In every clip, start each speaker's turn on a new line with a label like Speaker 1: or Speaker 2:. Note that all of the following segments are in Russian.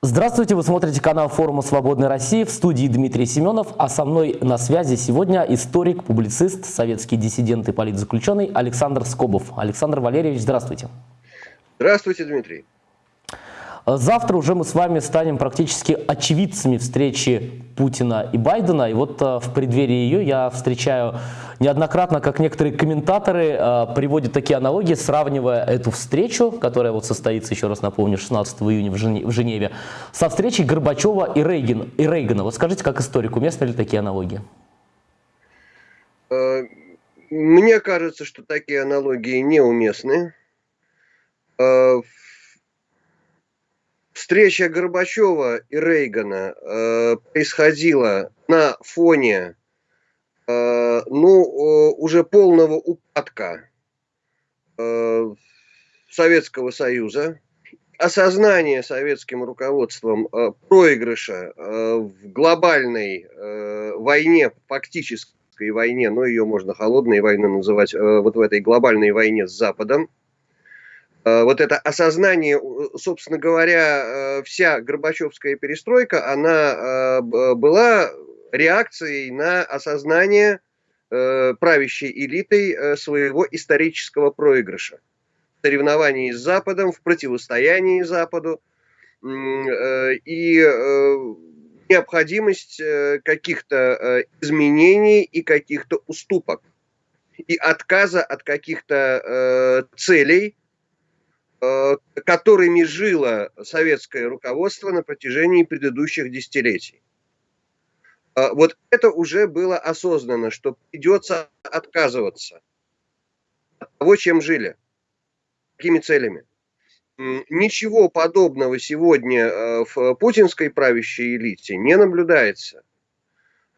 Speaker 1: Здравствуйте, вы смотрите канал форума «Свободной России» в студии Дмитрий Семенов, а со мной на связи сегодня историк, публицист, советский диссидент и политзаключенный Александр Скобов. Александр Валерьевич, здравствуйте.
Speaker 2: Здравствуйте, Дмитрий.
Speaker 1: Завтра уже мы с вами станем практически очевидцами встречи Путина и Байдена. И вот э, в преддверии ее я встречаю неоднократно, как некоторые комментаторы э, приводят такие аналогии, сравнивая эту встречу, которая вот состоится, еще раз напомню, 16 июня в Женеве, со встречей Горбачева и, Рейган, и Рейгана. Вот скажите, как историку, уместны ли такие аналогии?
Speaker 2: Э, мне кажется, что такие аналогии неуместны. Встреча Горбачева и Рейгана э, происходила на фоне э, ну, э, уже полного упадка э, Советского Союза, осознание советским руководством э, проигрыша э, в глобальной э, войне, фактической войне, но ее можно холодной войной называть, э, вот в этой глобальной войне с Западом, вот это осознание, собственно говоря, э, вся Горбачевская перестройка, она э, была реакцией на осознание правящей элитой своего исторического проигрыша. В соревновании с Западом, в противостоянии Западу и необходимость каких-то изменений и каких-то уступок и отказа от каких-то целей, Э, которыми жило советское руководство на протяжении предыдущих десятилетий. Э, вот это уже было осознанно, что придется отказываться от того, чем жили, какими целями. Ничего подобного сегодня э, в путинской правящей элите не наблюдается.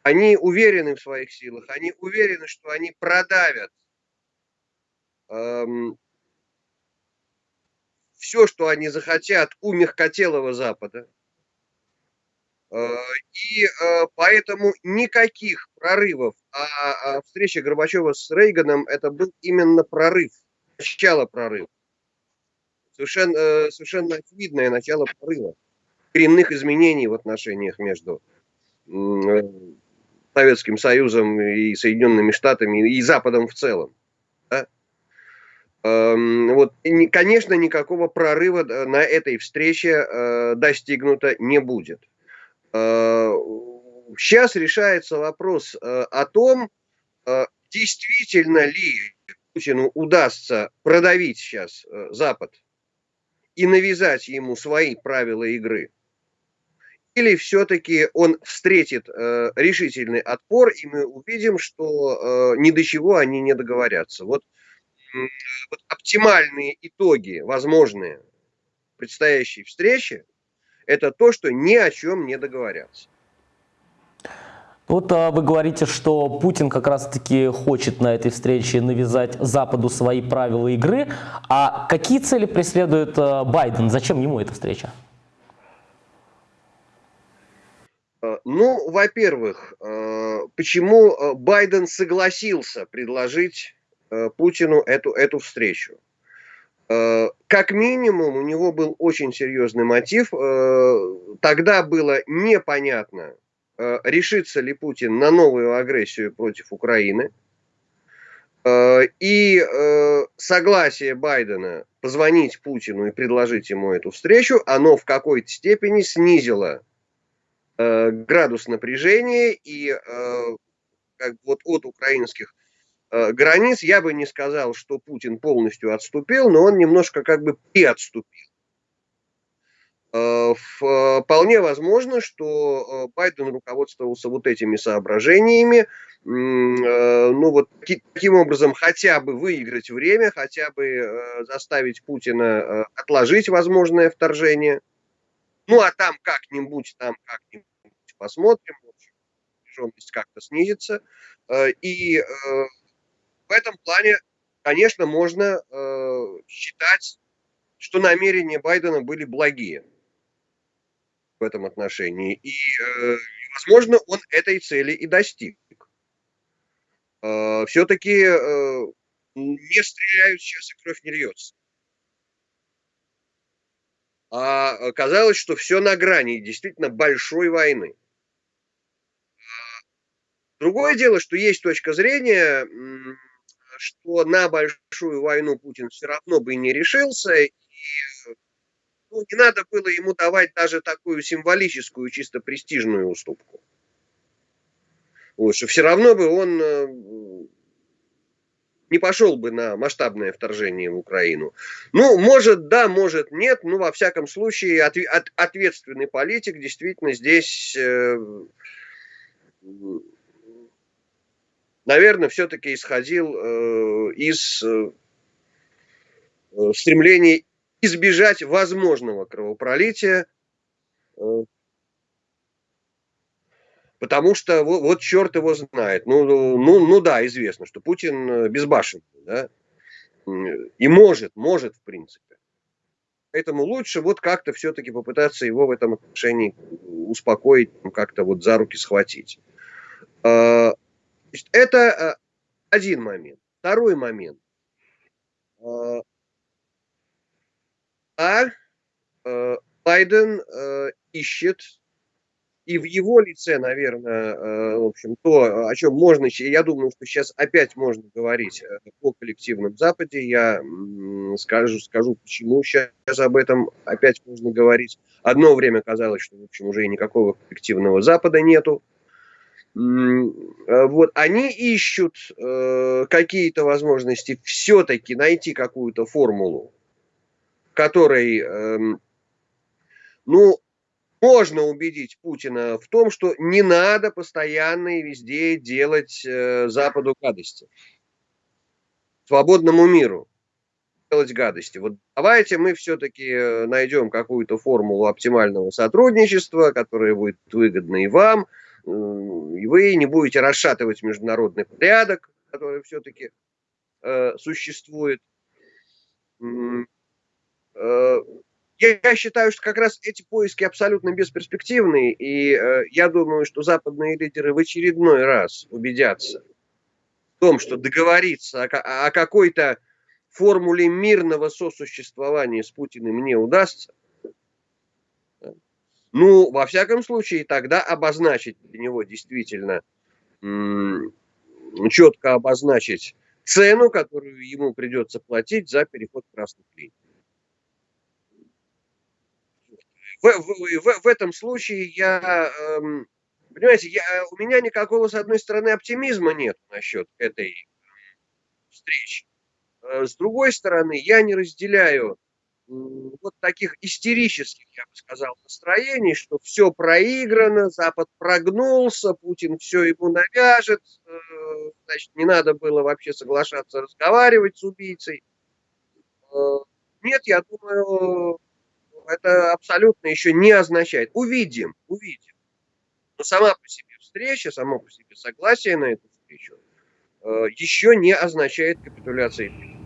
Speaker 2: Они уверены в своих силах, они уверены, что они продавят эм, все, что они захотят у мягкотелого Запада. Э, и э, поэтому никаких прорывов, а, а встреча Горбачева с Рейганом это был именно прорыв, начало прорыва. Совершенно, э, совершенно очевидное начало прорыва, коренных изменений в отношениях между Советским Союзом и Соединенными Штатами и Западом в целом. Эм, вот, конечно, никакого прорыва э, на этой встрече э, достигнуто не будет. Сейчас э, решается вопрос о том, действительно ли Путину удастся продавить сейчас Запад и навязать ему свои правила игры. Или все-таки он встретит решительный отпор, и мы увидим, что ни до чего они не договорятся. Вот вот оптимальные итоги, возможные предстоящей встречи, это то, что ни о чем не договорятся.
Speaker 1: Вот а, вы говорите, что Путин как раз-таки хочет на этой встрече навязать Западу свои правила игры. А какие цели преследует а, Байден? Зачем ему эта встреча?
Speaker 2: А, ну, во-первых, а, почему а, Байден согласился предложить Э, Путину эту, эту встречу. Э, как минимум, у него был очень серьезный мотив. Э, тогда было непонятно, решится ли Путин на новую агрессию против Украины. И согласие Байдена позвонить Путину и предложить ему эту встречу, оно в какой-то степени снизило градус напряжения и как вот от украинских Э, границ, я бы не сказал, что Путин полностью отступил, но он немножко как бы приотступил. Э, вполне возможно, что э, Байден руководствовался вот этими соображениями, ну вот таким образом хотя бы выиграть время, хотя бы заставить Путина отложить возможное вторжение. Ну а там как-нибудь, там как-нибудь посмотрим, напряженность как-то снизится. И в этом плане, конечно, можно э, считать, что намерения Байдена были благие в этом отношении. И, э, возможно, он этой цели и достиг. Э, Все-таки э, не стреляют сейчас и кровь не льется. а казалось, что все на грани действительно большой войны. Другое дело, что есть точка зрения, что на большую войну Путин все равно бы не решился, и ну, не надо было ему давать даже такую символическую, чисто престижную уступку. Что все равно бы он э, не пошел бы на масштабное вторжение в Украину. Ну, может, да, может, нет. Ну, во всяком случае, от, от, ответственный политик действительно здесь, э, наверное, все-таки исходил э, из э, стремления избежать возможного кровопролития, э, Потому что вот, вот черт его знает. Ну, ну, ну да, известно, что Путин э, безбашенный, да, и может, может в принципе. Поэтому лучше вот как-то все-таки попытаться его в этом отношении успокоить, ну, как-то вот за руки схватить. А, это э, один момент. Второй момент. А, а э, Байден ищет и в его лице, наверное, э, в общем, то, о чем можно, я думаю, что сейчас опять можно говорить э, о коллективном Западе, я скажу, скажу, почему сейчас об этом опять можно говорить. Одно время казалось, что, в общем, уже и никакого коллективного Запада нету. Э, вот, они ищут э, какие-то возможности все-таки найти какую-то формулу, которой, э, ну, можно убедить Путина в том, что не надо постоянно и везде делать э, Западу гадости. Свободному миру делать гадости. Вот давайте мы все-таки э, найдем какую-то формулу оптимального сотрудничества, которая будет выгодна и вам, и вы не будете расшатывать международный порядок, который все-таки э, существует. Э, я считаю, что как раз эти поиски абсолютно бесперспективные, и э, я думаю, что западные лидеры в очередной раз убедятся в том, что договориться о, о какой-то формуле мирного сосуществования с Путиным не удастся. Ну, во всяком случае, тогда обозначить для него действительно, четко обозначить цену, которую ему придется платить за переход красных линий. в, в, в, в этом случае я, эм, понимаете, я, у меня никакого, с одной стороны, оптимизма нет насчет этой встречи. Э, с другой стороны, я не разделяю вот таких истерических, я бы сказал, настроений, что все проиграно, Запад прогнулся, Путин все ему навяжет, э, значит, не надо было вообще соглашаться разговаривать с убийцей. Э, нет, я думаю, это абсолютно еще не означает. Увидим, увидим. Но сама по себе встреча, само по себе согласие на эту встречу э, еще не означает капитуляции.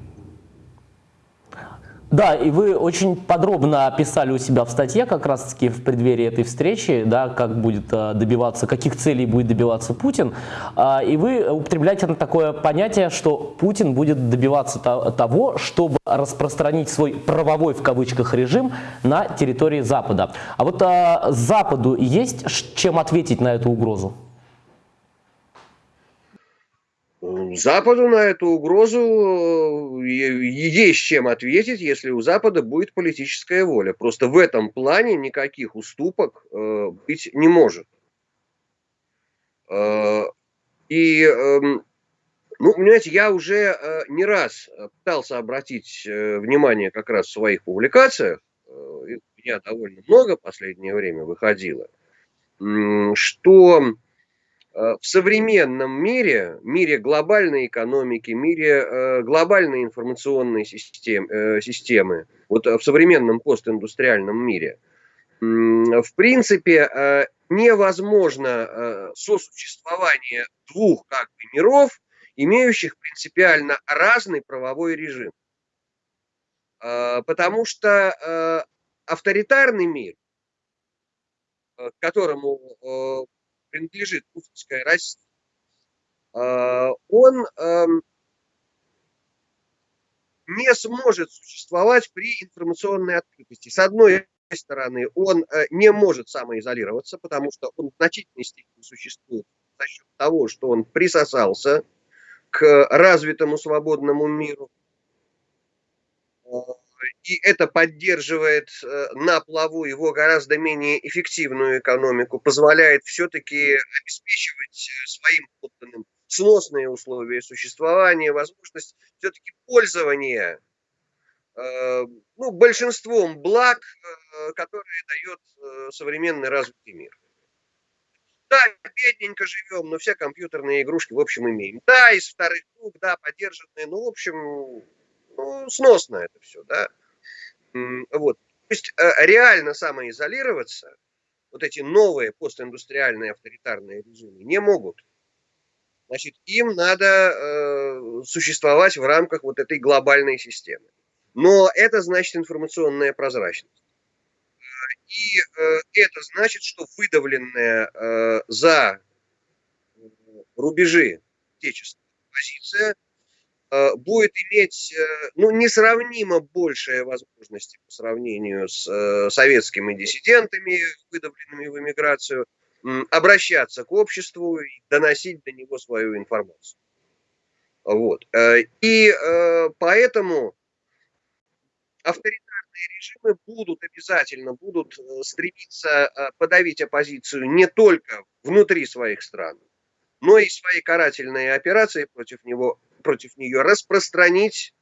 Speaker 1: Да, и вы очень подробно описали у себя в статье как раз-таки в преддверии этой встречи, да, как будет э, добиваться, каких целей будет добиваться Путин. А, и вы употребляете такое понятие, что Путин будет добиваться того, чтобы распространить свой правовой в кавычках режим на территории Запада. А вот а, Западу есть чем ответить на эту угрозу?
Speaker 2: Западу на эту угрозу э, есть чем ответить, если у Запада будет политическая воля. Просто в этом плане никаких уступок э, быть не может. Э, и, эм, ну, понимаете, я уже не раз пытался обратить внимание как раз в своих публикациях, у меня довольно много в последнее время выходило, что в современном мире, мире глобальной экономики, мире э, глобальной информационной систем, э, системы, вот в современном постиндустриальном мире, в принципе, невозможно сосуществование двух как бы миров, имеющих принципиально разный правовой режим. Потому что авторитарный мир, к которому принадлежит путинская Россия, а, он эм, не сможет существовать при информационной открытости. С одной стороны, он э, не может самоизолироваться, потому что он в значительной степени существует за счет того, что он присосался к развитому свободному миру. И это поддерживает э, на плаву его гораздо менее эффективную экономику, позволяет все-таки обеспечивать э, своим подданным сносные условия существования, возможность все-таки пользования э, ну, большинством благ, которые дает современный развитый мир. Да, бедненько живем, но все компьютерные игрушки, в общем, имеем. Да, из вторых рук, да, поддержанные, ну, в общем, ну, сносно это все, да. Вот. То есть э, реально самоизолироваться вот эти новые постиндустриальные авторитарные режимы не могут. Значит, им надо э, существовать в рамках вот этой глобальной системы. Но это значит информационная прозрачность. И э, это значит, что выдавленная э, за рубежи отечественная позиция Э, будет иметь э, ну, несравнимо большие возможности по сравнению с э, советскими диссидентами, выдавленными в эмиграцию, обращаться к обществу и доносить до него свою информацию. Вот. И поэтому авторитарные режимы будут обязательно будут стремиться подавить оппозицию не только внутри своих стран, но и свои карательные операции против него против нее распространить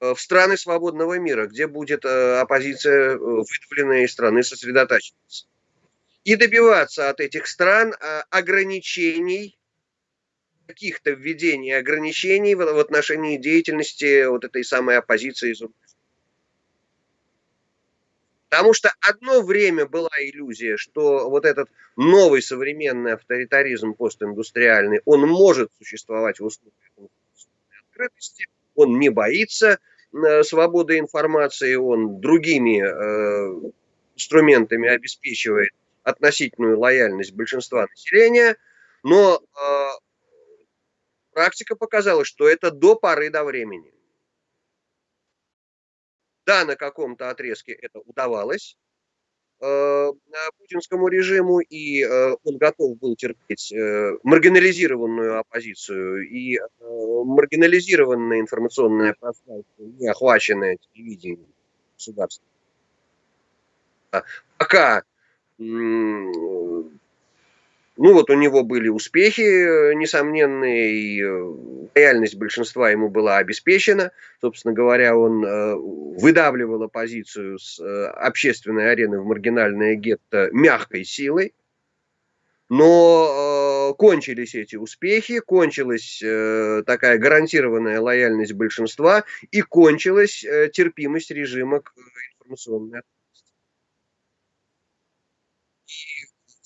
Speaker 2: э, в страны свободного мира, где будет э, оппозиция э, выдавленная из страны сосредотачиваться. И добиваться от этих стран ограничений, каких-то введений ограничений в отношении деятельности вот этой самой оппозиции из Потому что одно время была иллюзия, что вот этот новый современный авторитаризм постиндустриальный, он может существовать в условиях открытости, он не боится э, свободы информации, он другими э, инструментами обеспечивает относительную лояльность большинства населения, но э, практика показала, что это до поры до времени. Да, на каком-то отрезке это удавалось э, путинскому режиму, и э, он готов был терпеть э, маргинализированную оппозицию и э, маргинализированное информационное пространство, не охваченное телевидением государства. Пока ну вот у него были успехи э, несомненные, и э, реальность большинства ему была обеспечена. Собственно говоря, он э, выдавливал оппозицию с общественной арены в маргинальное гетто мягкой силой. Но кончились эти успехи, кончилась такая гарантированная лояльность большинства и кончилась терпимость режима к информационной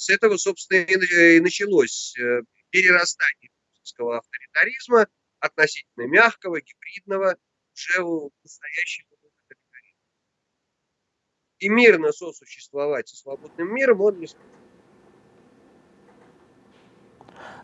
Speaker 2: С этого, собственно, и началось э, перерастание путинского авторитаризма относительно мягкого, гибридного, уже в настоящий авторитаризм. И мирно сосуществовать со свободным миром он не сможет.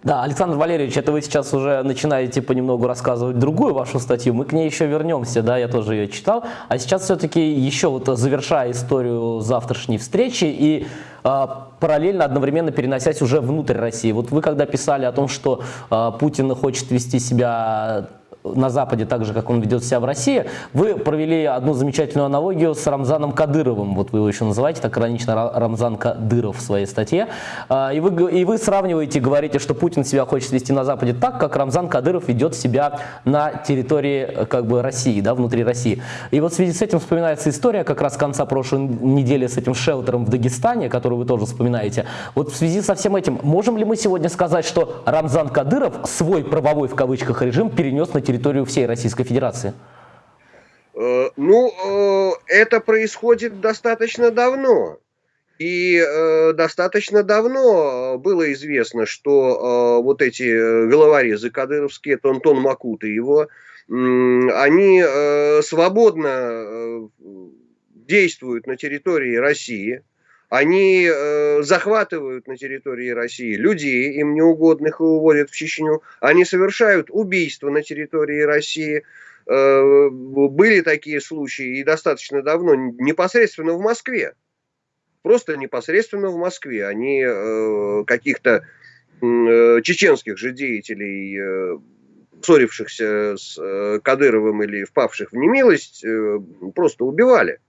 Speaker 1: Да, Александр Валерьевич, это вы сейчас уже начинаете понемногу рассказывать другую вашу статью. Мы к ней еще вернемся, да, я тоже ее читал. А сейчас все-таки еще вот завершая историю завтрашней встречи и э, параллельно, одновременно переносясь уже внутрь России. Вот вы когда писали о том, что э, Путин хочет вести себя на Западе так же, как он ведет себя в России, вы провели одну замечательную аналогию с Рамзаном Кадыровым, вот вы его еще называете так иронично Рамзан Кадыров в своей статье, а, и вы, и вы сравниваете, говорите, что Путин себя хочет вести на Западе так, как Рамзан Кадыров ведет себя на территории как бы России, да, внутри России. И вот в связи с этим вспоминается история как раз конца прошлой недели с этим шелтером в Дагестане, которую вы тоже вспоминаете. Вот в связи со всем этим, можем ли мы сегодня сказать, что Рамзан Кадыров свой правовой в кавычках режим перенес на территорию всей Российской Федерации?
Speaker 2: Э, ну, э, это происходит достаточно давно. И э, достаточно давно было известно, что вот эти головорезы кадыровские, это Антон Макут и его, они свободно действуют на территории России, они э, захватывают на территории России людей, им неугодных, и уводят в Чечню. Они совершают убийства на территории России. э, были такие случаи и достаточно давно, непосредственно в Москве. Просто непосредственно в Москве. Они э, каких-то э, чеченских же деятелей, э, ссорившихся с э, Кадыровым или впавших в немилость, э, просто убивали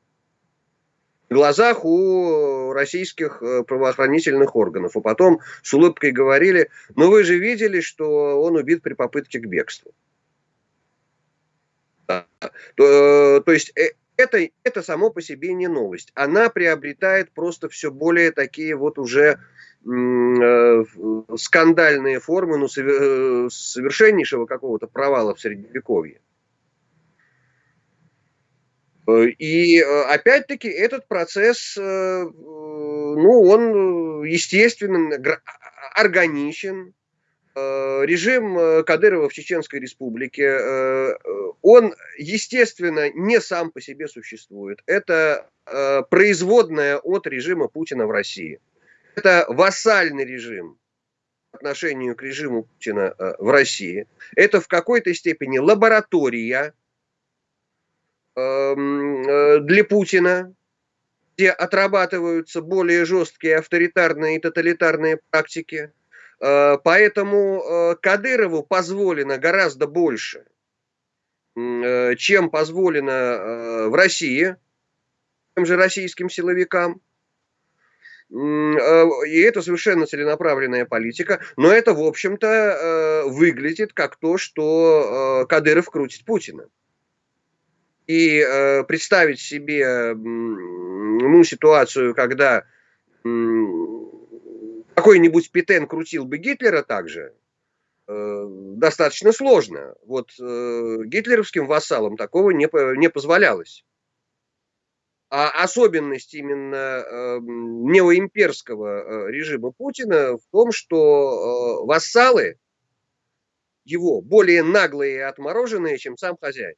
Speaker 2: глазах у российских э, правоохранительных органов. А потом с улыбкой говорили, ну вы же видели, что он убит при попытке к бегству. Да. То, то есть это, это само по себе не новость. Она приобретает просто все более такие вот уже э, скандальные формы ну, совершеннейшего какого-то провала в Средневековье. Э, и э, опять-таки этот процесс, э, ну, он, естественно, органичен. Режим Кадырова в Чеченской Республике, он, естественно, не сам по себе существует. Это производная от режима Путина в России. Это вассальный режим по отношению к режиму Путина в России. Это в какой-то степени лаборатория для Путина, где отрабатываются более жесткие авторитарные и тоталитарные практики. Э, поэтому э, Кадырову позволено гораздо больше, чем позволено в России, тем же российским силовикам. И это совершенно целенаправленная политика, но это, в общем-то, выглядит как то, что Кадыров крутит Путина. И э, представить себе ну, ситуацию, когда какой-нибудь Петен крутил бы Гитлера также, э, достаточно сложно. Вот э, гитлеровским вассалам такого не, не позволялось. А особенность именно э, неоимперского э, режима Путина в том, что э, вассалы его более наглые и отмороженные, чем сам хозяин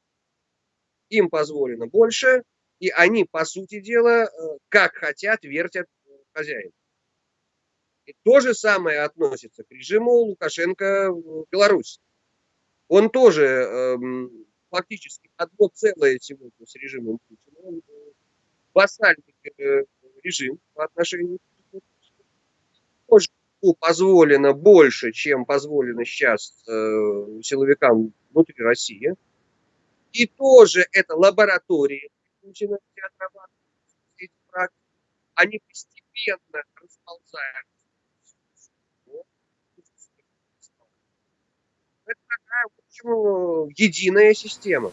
Speaker 2: им позволено больше, и они, по сути дела, э, как хотят, вертят хозяин. И то же самое относится к режиму Лукашенко в Беларуси. Он тоже эм, фактически одно целое сегодня с режимом Путина. Он э, вассальный э, режим по отношению к Путину. позволено больше, чем позволено сейчас э, силовикам внутри России. И тоже это лаборатории Путина, где отрабатываются эти практики. Они постепенно расползаются. Это такая, общем, единая система.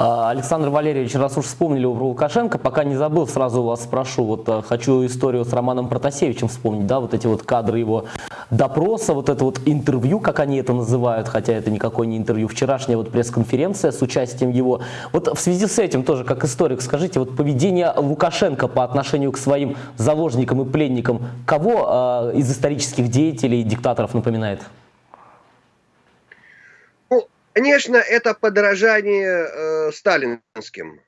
Speaker 1: А, Александр Валерьевич, раз уж вспомнили про Лукашенко, пока не забыл, сразу вас спрошу. Вот а, хочу историю с Романом Протасевичем вспомнить, да, вот эти вот кадры его допроса, вот это вот интервью, как они это называют, хотя это никакое не интервью, вчерашняя вот пресс-конференция с участием его. Вот в связи с этим тоже, как историк, скажите, вот поведение Лукашенко по отношению к своим заложникам и пленникам, кого э, из исторических деятелей, диктаторов напоминает?
Speaker 2: Конечно, это подражание э, сталинским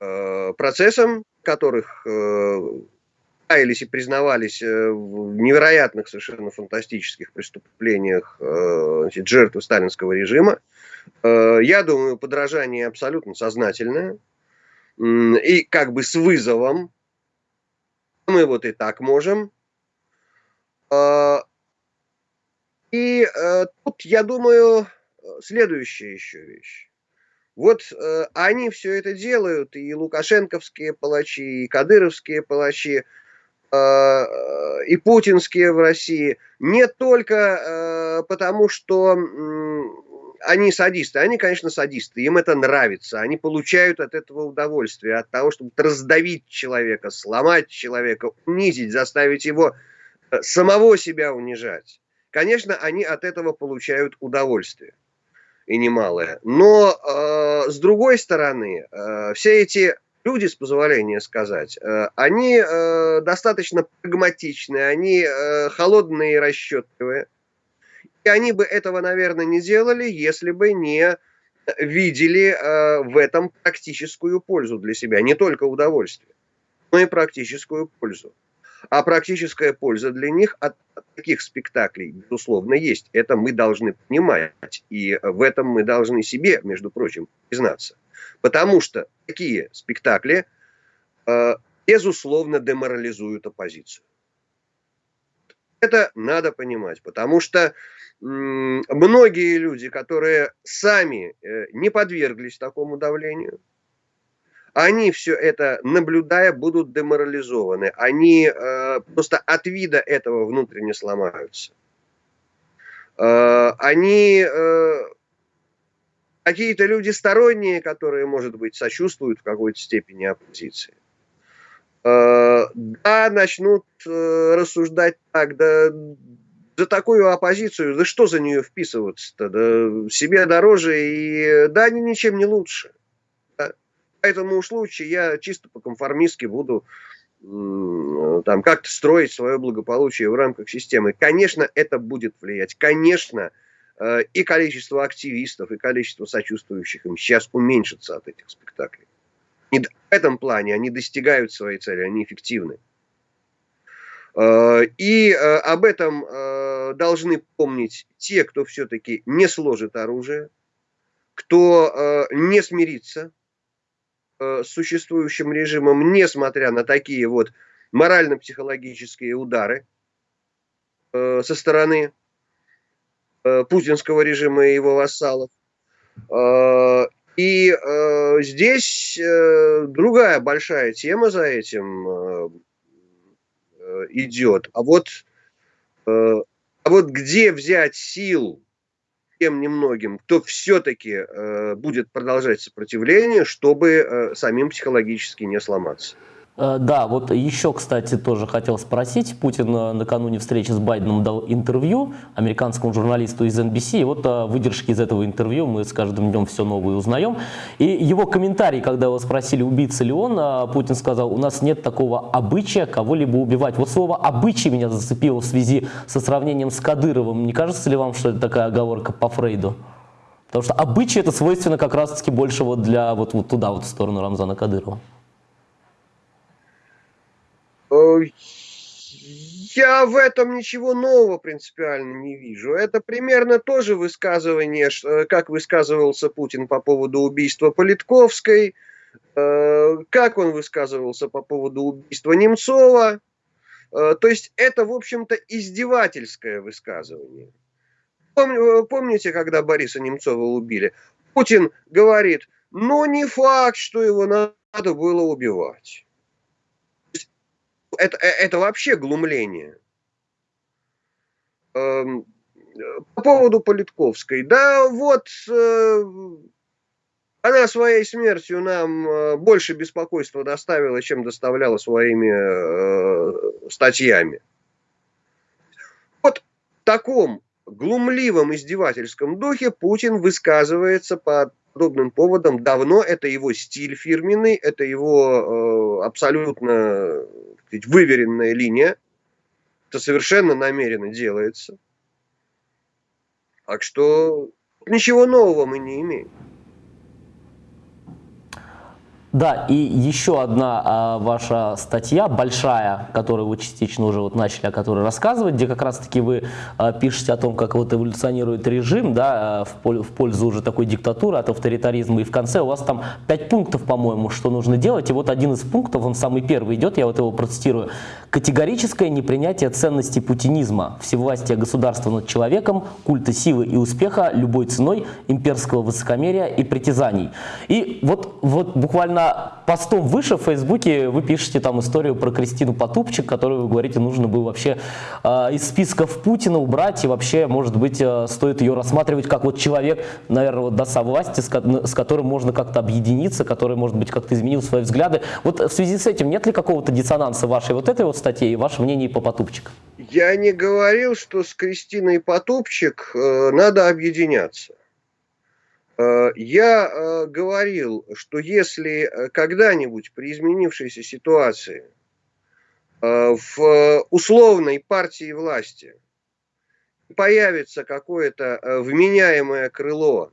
Speaker 2: э, процессам, которых э, каялись и признавались э, в невероятных, совершенно фантастических преступлениях э, значит, жертвы сталинского режима. Э, я думаю, подражание абсолютно сознательное и как бы с вызовом. Мы вот и так можем. И тут, я думаю, следующая еще вещь. Вот э, они все это делают, и лукашенковские палачи, и кадыровские палачи, э, и путинские в России, не только э, потому, что э, они садисты, они, конечно, садисты, им это нравится, они получают от этого удовольствие, от того, чтобы раздавить человека, сломать человека, унизить, заставить его э, самого себя унижать. Конечно, они от этого получают удовольствие и немалое. Но э, с другой стороны, э, все эти люди, с позволения сказать, э, они э, достаточно прагматичные, они э, холодные и расчетливые. И они бы этого, наверное, не делали, если бы не видели э, в этом практическую пользу для себя. Не только удовольствие, но и практическую пользу. А практическая польза для них от таких спектаклей, безусловно, есть. Это мы должны понимать. И в этом мы должны себе, между прочим, признаться. Потому что такие спектакли, э, безусловно, деморализуют оппозицию. Это надо понимать, потому что многие люди, которые сами э, не подверглись такому давлению, они все это, наблюдая, будут деморализованы. Они э, просто от вида этого внутренне сломаются. Э, они э, какие-то люди сторонние, которые, может быть, сочувствуют в какой-то степени оппозиции. Э, да, начнут э, рассуждать так, да за такую оппозицию, да что за нее вписываться-то, да себе дороже, и да они ничем не лучше этому случаю я чисто по-конформистски буду там как-то строить свое благополучие в рамках системы. Конечно, это будет влиять. Конечно, э, и количество активистов, и количество сочувствующих им сейчас уменьшится от этих спектаклей. И в этом плане они достигают своей цели, они эффективны. Э, и э, об этом должны помнить те, кто все-таки не сложит оружие, кто не смирится существующим режимом, несмотря на такие вот морально-психологические удары э, со стороны э, путинского режима и его вассалов. И здесь другая большая тема за этим идет. А вот, а вот где взять сил тем немногим, кто все-таки э, будет продолжать сопротивление, чтобы э, самим психологически не сломаться.
Speaker 1: Э, да, вот еще, кстати, тоже хотел спросить. Путин э, накануне встречи с Байденом дал интервью американскому журналисту из NBC. И вот э, выдержки из этого интервью мы с каждым днем все новые узнаем. И его комментарий, когда его спросили, убийца ли он, Путин сказал, у нас нет такого обычая кого-либо убивать. Вот слово «обычай» меня зацепило в связи со сравнением с Кадыровым. Не кажется ли вам, что это такая оговорка по Фрейду? Потому что обычай это свойственно как раз-таки больше вот для вот, вот туда, вот в сторону Рамзана Кадырова.
Speaker 2: Э, я в этом ничего нового принципиально не вижу. Это примерно тоже высказывание, э, как высказывался Путин по поводу убийства Политковской, э, как он высказывался по поводу убийства Немцова. То есть это, в общем-то, издевательское высказывание. Помните, когда Бориса Немцова убили? Путин говорит, ну не факт, что его надо было убивать это, э, это вообще глумление. Эм, по поводу Политковской. Да вот э, она своей смертью нам э, больше беспокойства доставила, чем доставляла своими статьями. Вот в таком глумливом издевательском духе Путин высказывается по подобным поводам давно. Это его стиль фирменный, это его абсолютно сказать, выверенная линия. Это совершенно намеренно делается. Так что ничего нового мы не имеем.
Speaker 1: Да, и еще одна а, ваша статья, большая, которую вы частично уже вот начали, о которой рассказывать, где как раз-таки вы а, пишете о том, как вот эволюционирует режим, да, а, в, в пользу уже такой диктатуры, от авторитаризма, и в конце у вас там пять пунктов, по-моему, что нужно делать, и вот один из пунктов, он самый первый идет, я вот его процитирую. Категорическое непринятие ценностей путинизма, всевластия государства над человеком, культа силы и успеха любой ценой, имперского высокомерия и притязаний. И вот, вот буквально постом выше в Фейсбуке вы пишете там историю про Кристину Потупчик, которую вы говорите, нужно было вообще э, из списков Путина убрать, и вообще, может быть, э, стоит ее рассматривать как вот человек, наверное, вот до власти, с, с которым можно как-то объединиться, который, может быть, как-то изменил свои взгляды. Вот в связи с этим нет ли какого-то диссонанса вашей вот этой вот статье и ваше мнение по Потупчик?
Speaker 2: Я не говорил, что с Кристиной Потупчик э, надо объединяться. Э, я э, говорил, что если э, когда-нибудь при изменившейся ситуации в условной партии власти появится какое-то вменяемое крыло,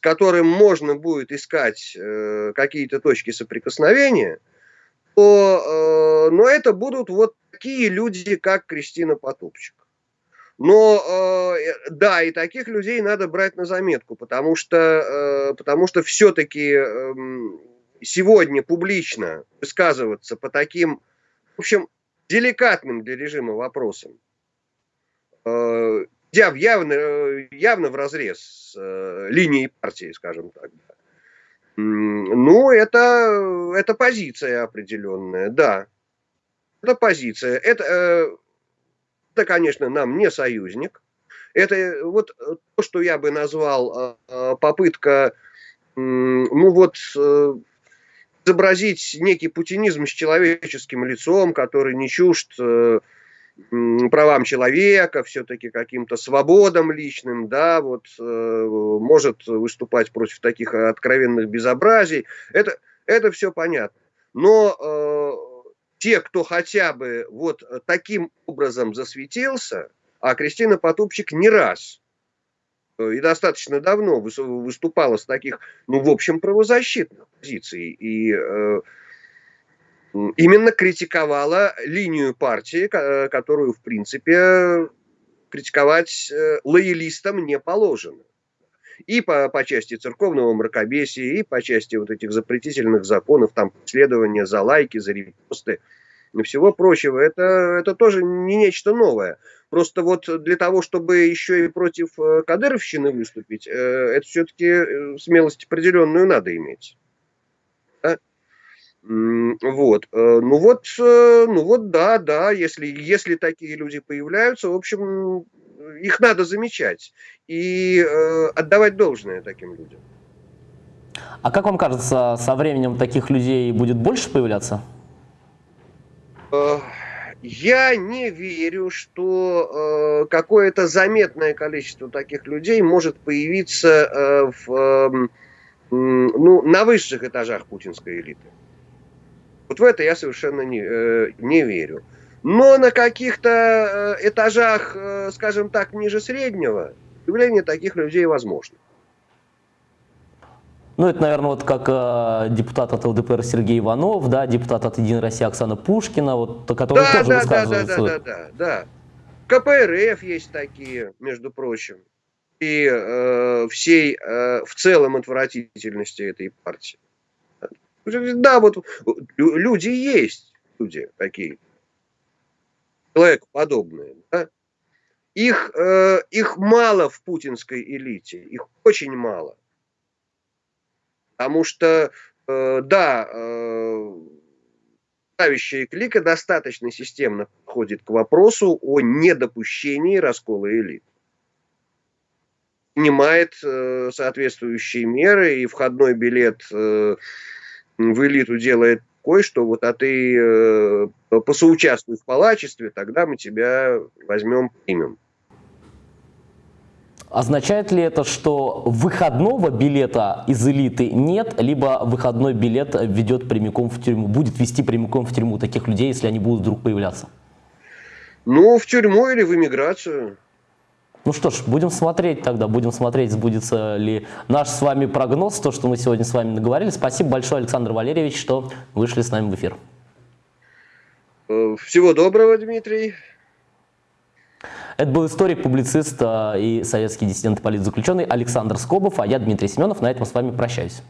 Speaker 2: которым можно будет искать какие-то точки соприкосновения, то, но это будут вот такие люди, как Кристина Потупчик. Но да, и таких людей надо брать на заметку, потому что, потому что все-таки эм, сегодня публично высказываться по таким, в общем, деликатным для режима вопросам, э, явно, э, явно в разрез с э, линией партии, скажем так. Ну, это, это позиция определенная, да. Это позиция. Это, это, конечно, нам не союзник. Это вот то, что я бы назвал попытка, ну вот, изобразить некий путинизм с человеческим лицом, который не чужд э, правам человека, все-таки каким-то свободам личным, да, вот э, может выступать против таких откровенных безобразий. Это, это все понятно. Но э, те, кто хотя бы вот таким образом засветился, а Кристина Потупчик не раз Э, и достаточно давно выступала с таких, ну, в общем, правозащитных позиций. И э, именно критиковала линию партии, э, которую, в принципе, критиковать э, лоялистам не положено. И по, по части церковного мракобесия, и по части вот этих запретительных законов, там, следования за лайки, за репосты и всего прочего. Это, это тоже не нечто новое. Просто вот для того, чтобы еще и против э, Кадыровщины выступить, э, это все-таки э, смелость определенную надо иметь. Вот. Ну вот, ну вот, да, да, если, если такие люди появляются, в общем, их надо замечать и отдавать должное таким людям.
Speaker 1: А как вам кажется, со временем таких людей будет больше появляться?
Speaker 2: Я не верю, что э, какое-то заметное количество таких людей может появиться э, в, э, ну, на высших этажах путинской элиты. Вот в это я совершенно не, э, не верю. Но на каких-то э, этажах, э, скажем так, ниже среднего, появление таких людей возможно.
Speaker 1: Ну, это, наверное, вот как э, депутат от ЛДПР Сергей Иванов, да, депутат от Единой России Оксана Пушкина, вот, который да, тоже
Speaker 2: да, высказывается. Да, да, да, да, да. КПРФ есть такие, между прочим. И э, всей, э, в целом, отвратительности этой партии. Да, вот люди есть, люди такие, человекоподобные, да? Их, э, их мало в путинской элите, их очень мало. Потому что, э, да, э, правящая клика достаточно системно подходит к вопросу о недопущении раскола элит. Принимает э, соответствующие меры, и входной билет э, в элиту делает такой, что вот а ты э, посоучаствуй в палачестве, тогда мы тебя возьмем, примем.
Speaker 1: Означает ли это, что выходного билета из элиты нет, либо выходной билет ведет прямиком в тюрьму, будет вести прямиком в тюрьму таких людей, если они будут вдруг появляться?
Speaker 2: Ну, в тюрьму или в эмиграцию.
Speaker 1: Ну что ж, будем смотреть тогда, будем смотреть, сбудется ли наш с вами прогноз, то, что мы сегодня с вами наговорили. Спасибо большое, Александр Валерьевич, что вышли с нами в эфир.
Speaker 2: Э, всего доброго, Дмитрий.
Speaker 1: Это был историк, публицист э, и советский диссидент и политзаключенный Александр Скобов, а я Дмитрий Семенов. На этом с вами прощаюсь.